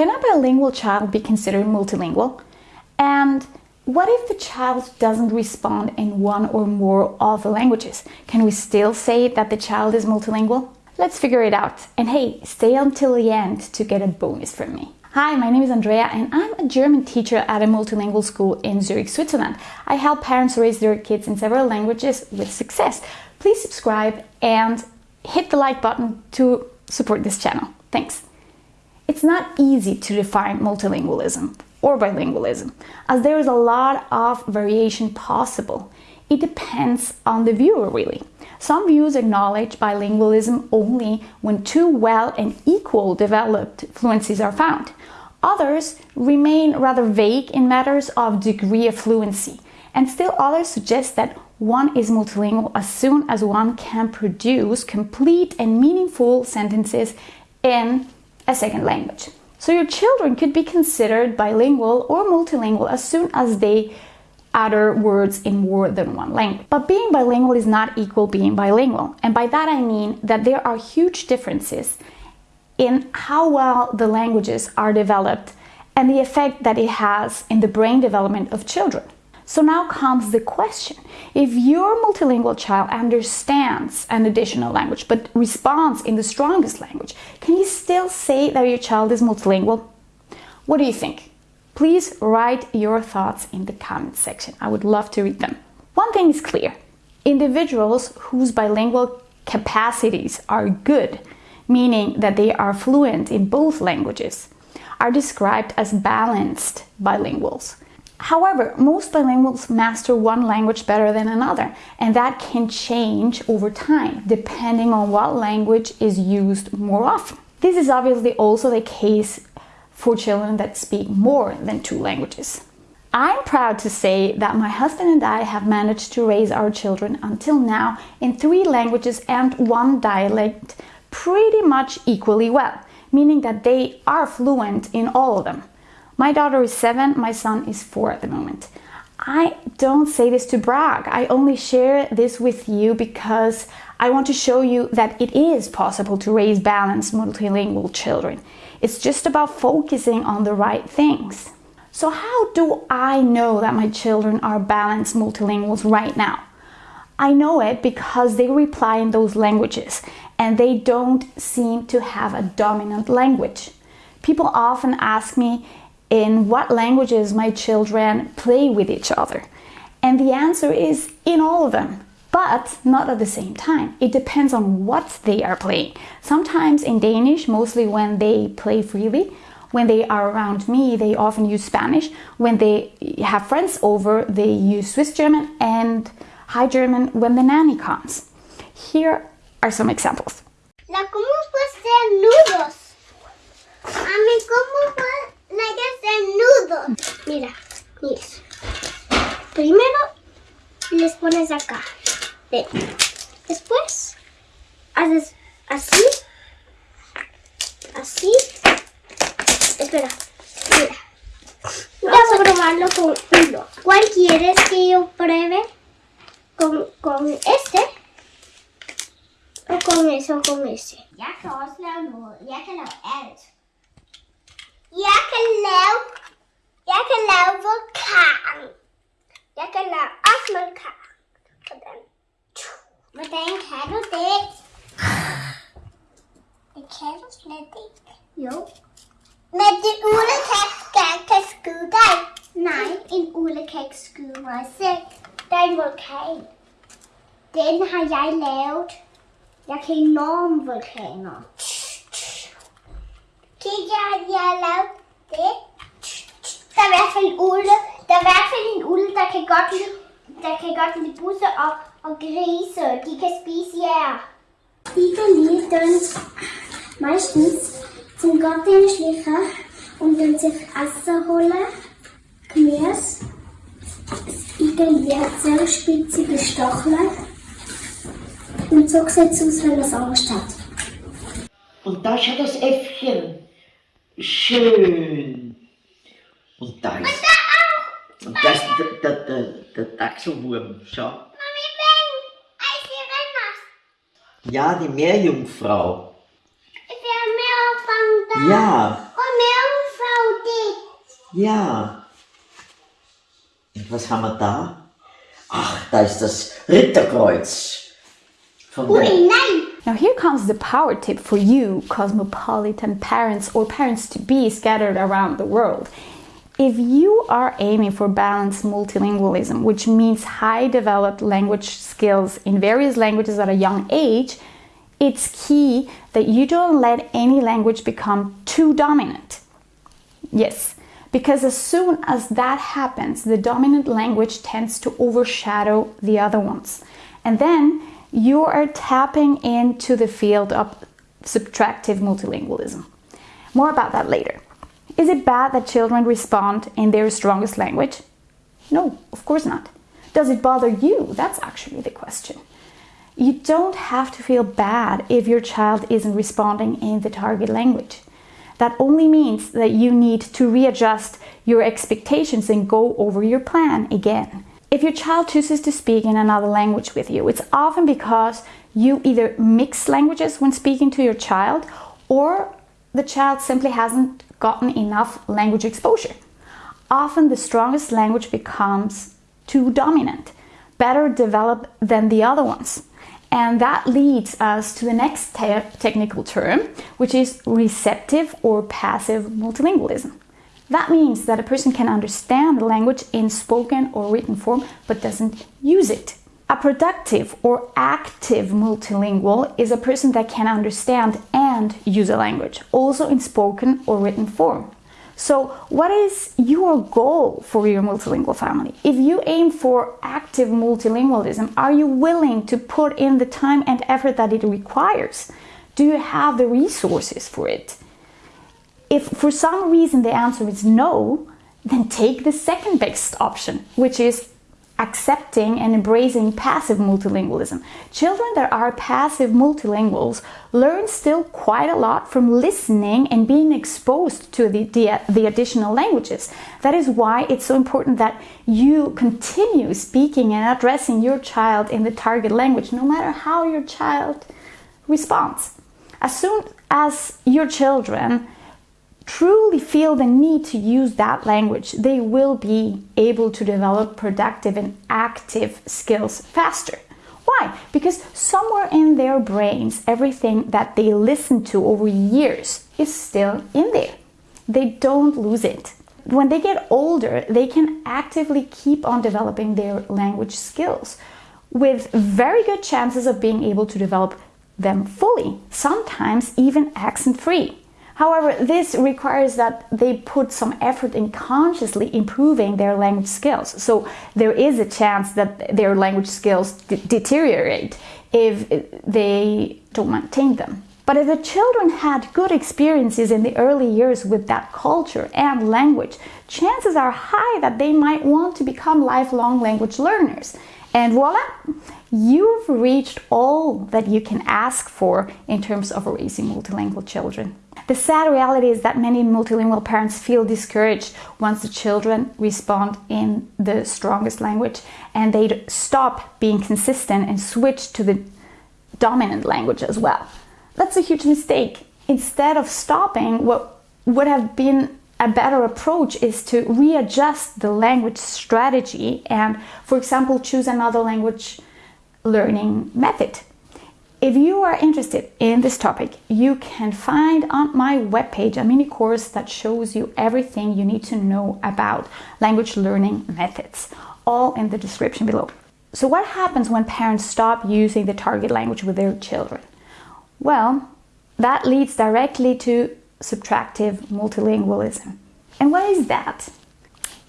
Can a bilingual child be considered multilingual? And what if the child doesn't respond in one or more of the languages? Can we still say that the child is multilingual? Let's figure it out. And hey, stay until the end to get a bonus from me. Hi, my name is Andrea and I'm a German teacher at a multilingual school in Zurich, Switzerland. I help parents raise their kids in several languages with success. Please subscribe and hit the like button to support this channel. Thanks. It's not easy to define multilingualism or bilingualism, as there is a lot of variation possible. It depends on the viewer, really. Some views acknowledge bilingualism only when two well and equal developed fluencies are found. Others remain rather vague in matters of degree of fluency, and still others suggest that one is multilingual as soon as one can produce complete and meaningful sentences in a second language. So your children could be considered bilingual or multilingual as soon as they utter words in more than one language. But being bilingual is not equal being bilingual. And by that I mean that there are huge differences in how well the languages are developed and the effect that it has in the brain development of children. So now comes the question. If your multilingual child understands an additional language but responds in the strongest language, can you still say that your child is multilingual? What do you think? Please write your thoughts in the comment section. I would love to read them. One thing is clear. Individuals whose bilingual capacities are good, meaning that they are fluent in both languages, are described as balanced bilinguals. However, most bilinguals master one language better than another, and that can change over time depending on what language is used more often. This is obviously also the case for children that speak more than two languages. I'm proud to say that my husband and I have managed to raise our children until now in three languages and one dialect pretty much equally well, meaning that they are fluent in all of them. My daughter is seven, my son is four at the moment. I don't say this to brag. I only share this with you because I want to show you that it is possible to raise balanced multilingual children. It's just about focusing on the right things. So how do I know that my children are balanced multilinguals right now? I know it because they reply in those languages and they don't seem to have a dominant language. People often ask me in what languages my children play with each other. And the answer is in all of them, but not at the same time. It depends on what they are playing. Sometimes in Danish, mostly when they play freely, when they are around me, they often use Spanish. When they have friends over, they use Swiss German and High German when the nanny comes. Here are some examples. La cómo puede ser nudos. A mí cómo nudos. Mira, mira. Primero les pones acá. Después haces así. Así. Espera. Mira. Vamos a probarlo con uno. ¿Cuál quieres que yo pruebe? ¿Con, con este? ¿O con ese o con ese? Kan også lave noget. Jeg kan lave alt. Jeg kan lave, jeg kan lave vulkan. Jeg kan lave også vulkan. Hvordan? Hvordan kan du det? Det kan du slet ikke. Jo. Men det ule kan, kan, kan skyde dig. Nej, en ule kan ikke skyde mig selv. Der er en vulkan. Den har jeg lavet. Jeg kan enorme vulkaner. Kinder erlaubte, da werfen alle, da werfen alle der Kegotten, der in die Busse auf, und Grise, die Gespisier. Die Lieder meistens zum Gottesdienstlichen und dann sich Essen holen, Gemüse, irgendwie sehr spitzige Stacheln und so sieht es aus, wenn es ansteht. Und das ist ja das Äffchen. Schön. Und da ist. Und das ist der, der, der, der Dachselwurm. Schau. Mami, Ben, als Ja, die Meerjungfrau. Haben mehr von da. Ja, Und mehr Ja. Und was haben wir da? Ach, da ist das Ritterkreuz. Von der, Ui, nein! Now, here comes the power tip for you, cosmopolitan parents or parents to be scattered around the world. If you are aiming for balanced multilingualism, which means high developed language skills in various languages at a young age, it's key that you don't let any language become too dominant. Yes, because as soon as that happens, the dominant language tends to overshadow the other ones. And then you are tapping into the field of subtractive multilingualism. More about that later. Is it bad that children respond in their strongest language? No, of course not. Does it bother you? That's actually the question. You don't have to feel bad if your child isn't responding in the target language. That only means that you need to readjust your expectations and go over your plan again. If your child chooses to speak in another language with you, it's often because you either mix languages when speaking to your child or the child simply hasn't gotten enough language exposure. Often the strongest language becomes too dominant, better developed than the other ones. And that leads us to the next te- technical term, which is receptive or passive multilingualism. That means that a person can understand the language in spoken or written form but doesn't use it. A productive or active multilingual is a person that can understand and use a language, also in spoken or written form. So, what is your goal for your multilingual family? If you aim for active multilingualism, are you willing to put in the time and effort that it requires? Do you have the resources for it? If for some reason the answer is no, then take the second best option, which is accepting and embracing passive multilingualism. Children that are passive multilinguals learn still quite a lot from listening and being exposed to the, the, the, additional languages. That is why it's so important that you continue speaking and addressing your child in the target language, no matter how your child responds. As soon as your children truly feel the need to use that language, they will be able to develop productive and active skills faster. Why? Because somewhere in their brains, everything that they listen to over years is still in there. They don't lose it. When they get older, they can actively keep on developing their language skills with very good chances of being able to develop them fully, sometimes even accent free. However, this requires that they put some effort in consciously improving their language skills. So there is a chance that their language skills deteriorate if they don't maintain them. But if the children had good experiences in the early years with that culture and language, chances are high that they might want to become lifelong language learners. And voila, you've reached all that you can ask for in terms of raising multilingual children. The sad reality is that many multilingual parents feel discouraged once the children respond in the strongest language and they stop being consistent and switch to the dominant language as well. That's a huge mistake. Instead of stopping, what would have been a better approach is to readjust the language strategy and, for example, choose another language learning method. If you are interested in this topic, you can find on my webpage a mini course that shows you everything you need to know about language learning methods, all in the description below. So, what happens when parents stop using the target language with their children? Well, that leads directly to subtractive multilingualism. And what is that?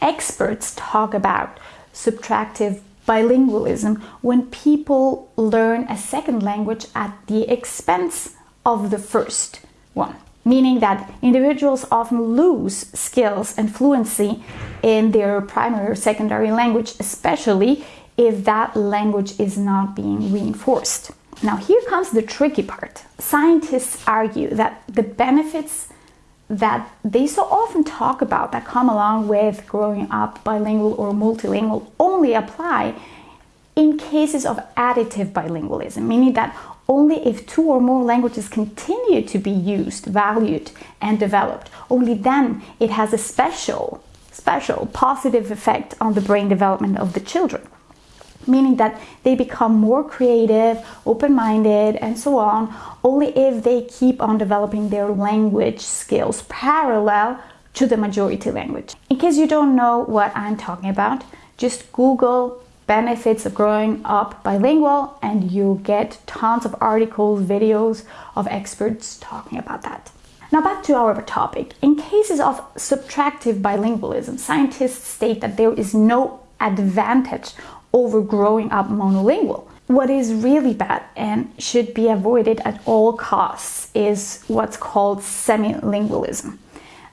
Experts talk about subtractive bilingualism when people learn a second language at the expense of the first one, meaning that individuals often lose skills and fluency in their primary or secondary language, especially if that language is not being reinforced. Now, here comes the tricky part. Scientists argue that the benefits that they so often talk about that come along with growing up bilingual or multilingual only apply in cases of additive bilingualism, meaning that only if two or more languages continue to be used, valued, and developed, only then it has a special special positive effect on the brain development of the children meaning that they become more creative, open minded, and so on, only if they keep on developing their language skills parallel to the majority language. In case you don't know what I'm talking about, just Google benefits of growing up bilingual and you'll get tons of articles, videos of experts talking about that. Now back to our topic. In cases of subtractive bilingualism, scientists state that there is no advantage over growing up monolingual. What is really bad and should be avoided at all costs is what's called semilingualism.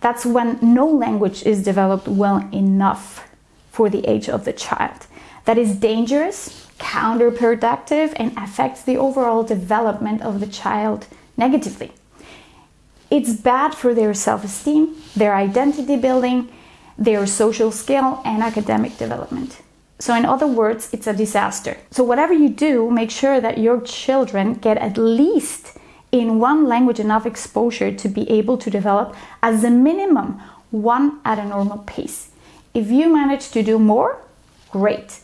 That's when no language is developed well enough for the age of the child. That is dangerous, counterproductive, and affects the overall development of the child negatively. It's bad for their self esteem, their identity building, their social skill, and academic development. So, in other words, it's a disaster. So, whatever you do, make sure that your children get at least in one language enough exposure to be able to develop as a minimum one at a normal pace. If you manage to do more, great.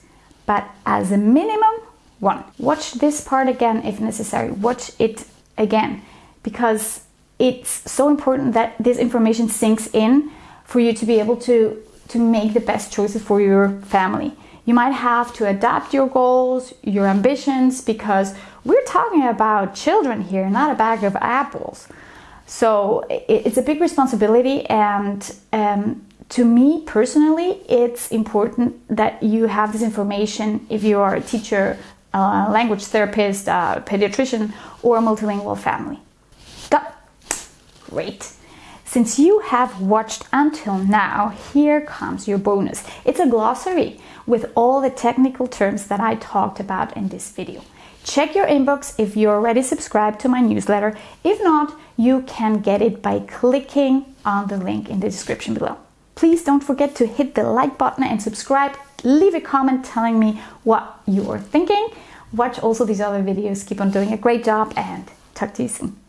But as a minimum, one. Watch this part again if necessary. Watch it again because it's so important that this information sinks in for you to be able to to make the best choices for your family. You might have to adapt your goals, your ambitions, because we're talking about children here, not a bag of apples. So it's a big responsibility, and um, to me personally, it's important that you have this information if you are a teacher, a language therapist, a pediatrician, or a multilingual family. Got great. Since you have watched until now, here comes your bonus. It's a glossary with all the technical terms that I talked about in this video. Check your inbox if you're already subscribed to my newsletter. If not, you can get it by clicking on the link in the description below. Please don't forget to hit the like button and subscribe. Leave a comment telling me what you're thinking. Watch also these other videos. Keep on doing a great job and talk to you soon.